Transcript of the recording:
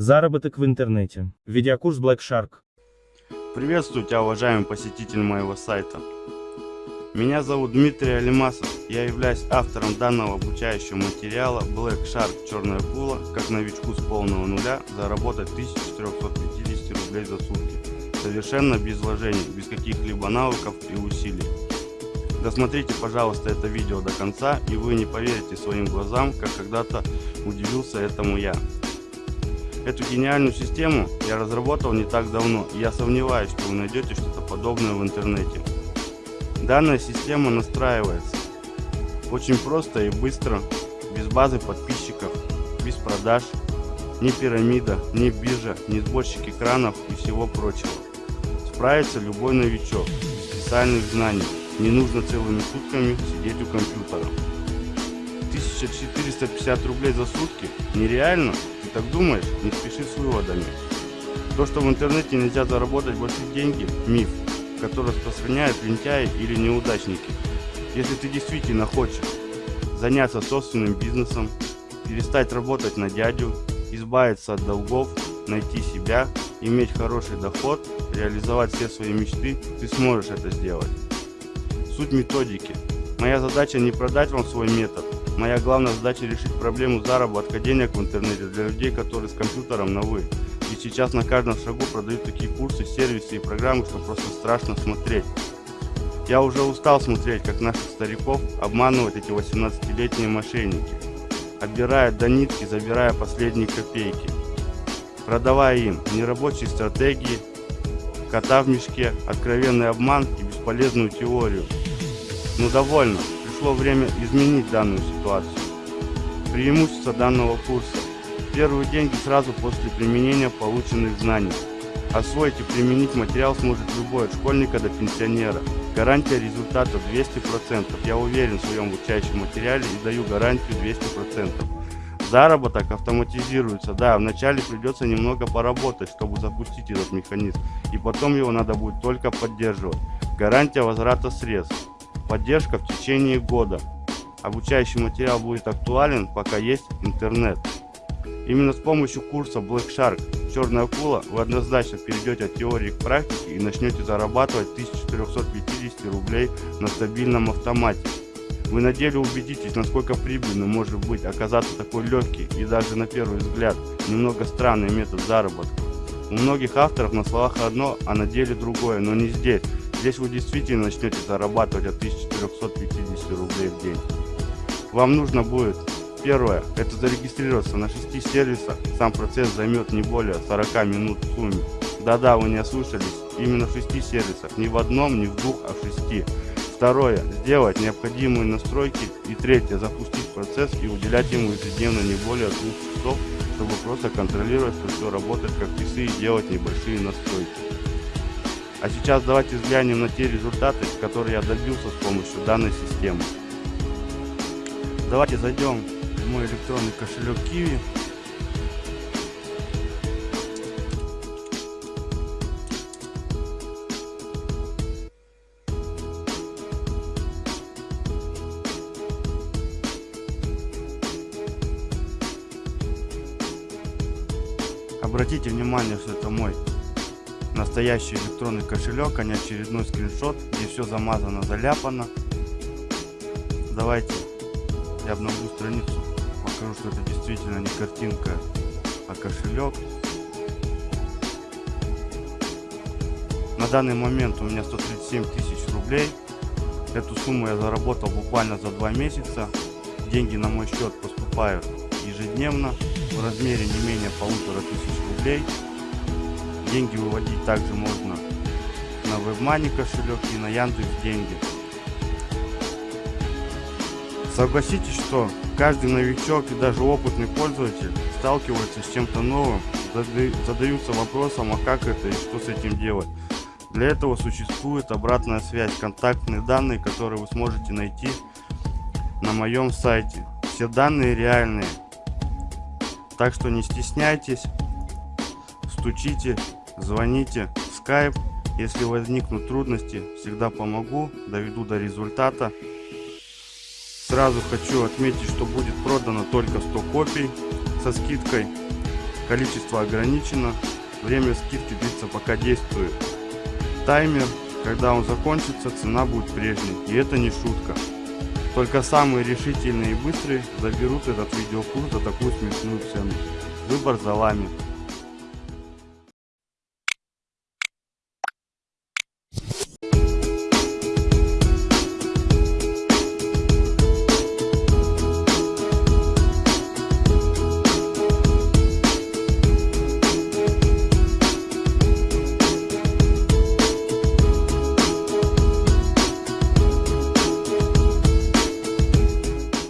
Заработок в интернете. Видеокурс Black Shark. Приветствую тебя, уважаемый посетитель моего сайта. Меня зовут Дмитрий Алимасов. Я являюсь автором данного обучающего материала Black Shark Черная Акула, как новичку с полного нуля заработать 1450 рублей за сутки. Совершенно без вложений, без каких-либо навыков и усилий. Досмотрите, пожалуйста, это видео до конца, и вы не поверите своим глазам, как когда-то удивился этому я. Эту гениальную систему я разработал не так давно, и я сомневаюсь, что вы найдете что-то подобное в интернете. Данная система настраивается очень просто и быстро, без базы подписчиков, без продаж, ни пирамида, ни биржа, ни сборщик экранов и всего прочего. Справится любой новичок, без специальных знаний, не нужно целыми сутками сидеть у компьютера. 1450 рублей за сутки? Нереально? Так думаешь? Не спеши с выводами. То, что в интернете нельзя заработать большие деньги – миф, который распространяют лентяи или неудачники. Если ты действительно хочешь заняться собственным бизнесом, перестать работать на дядю, избавиться от долгов, найти себя, иметь хороший доход, реализовать все свои мечты, ты сможешь это сделать суть методики. Моя задача не продать вам свой метод. Моя главная задача решить проблему заработка денег в интернете для людей, которые с компьютером на вы. И сейчас на каждом шагу продают такие курсы, сервисы и программы, что просто страшно смотреть. Я уже устал смотреть, как наших стариков обманывают эти 18-летние мошенники, отбирая до нитки, забирая последние копейки, продавая им нерабочие стратегии, кота в мешке, откровенный обман и бесполезную теорию. Ну довольно, пришло время изменить данную ситуацию. Преимущество данного курса. Первые деньги сразу после применения полученных знаний. Освоить и применить материал сможет любой, от школьника до пенсионера. Гарантия результата 200%. Я уверен в своем обучающем материале и даю гарантию 200%. Заработок автоматизируется. Да, вначале придется немного поработать, чтобы запустить этот механизм. И потом его надо будет только поддерживать. Гарантия возврата средств. Поддержка в течение года. Обучающий материал будет актуален, пока есть интернет. Именно с помощью курса Black Shark Черная акула вы однозначно перейдете от теории к практике и начнете зарабатывать 1450 рублей на стабильном автомате. Вы на деле убедитесь, насколько прибыльным может быть оказаться такой легкий и даже на первый взгляд немного странный метод заработка. У многих авторов на словах одно, а на деле другое, но не здесь. Здесь вы действительно начнете зарабатывать от 1450 рублей в день. Вам нужно будет, первое, это зарегистрироваться на 6 сервисах. Сам процесс займет не более 40 минут в сумме. Да-да, вы не ослышались, именно в 6 сервисах, не в одном, не в двух, а в 6. Второе, сделать необходимые настройки. И третье, запустить процесс и уделять ему ежедневно не более двух часов, чтобы просто контролировать, что все работает как часы и делать небольшие настройки. А сейчас давайте взглянем на те результаты, которые я добился с помощью данной системы. Давайте зайдем в мой электронный кошелек Kiwi. Обратите внимание, что это мой настоящий электронный кошелек, а не очередной скриншот, где все замазано, заляпано. Давайте я обновлю страницу, покажу, что это действительно не картинка, а кошелек. На данный момент у меня 137 тысяч рублей. Эту сумму я заработал буквально за два месяца. Деньги на мой счет поступают ежедневно в размере не менее полутора тысяч рублей. Деньги выводить также можно на WebMoney кошелек и на Яндекс деньги. Согласитесь, что каждый новичок и даже опытный пользователь сталкивается с чем-то новым, задаются вопросом, а как это и что с этим делать. Для этого существует обратная связь, контактные данные, которые вы сможете найти на моем сайте. Все данные реальные. Так что не стесняйтесь, стучите звоните Skype. Если возникнут трудности, всегда помогу, доведу до результата. Сразу хочу отметить, что будет продано только 100 копий со скидкой. Количество ограничено. Время скидки длится пока действует. Таймер. Когда он закончится, цена будет прежней. И это не шутка. Только самые решительные и быстрые заберут этот видеокурс за такую смешную цену. Выбор за вами.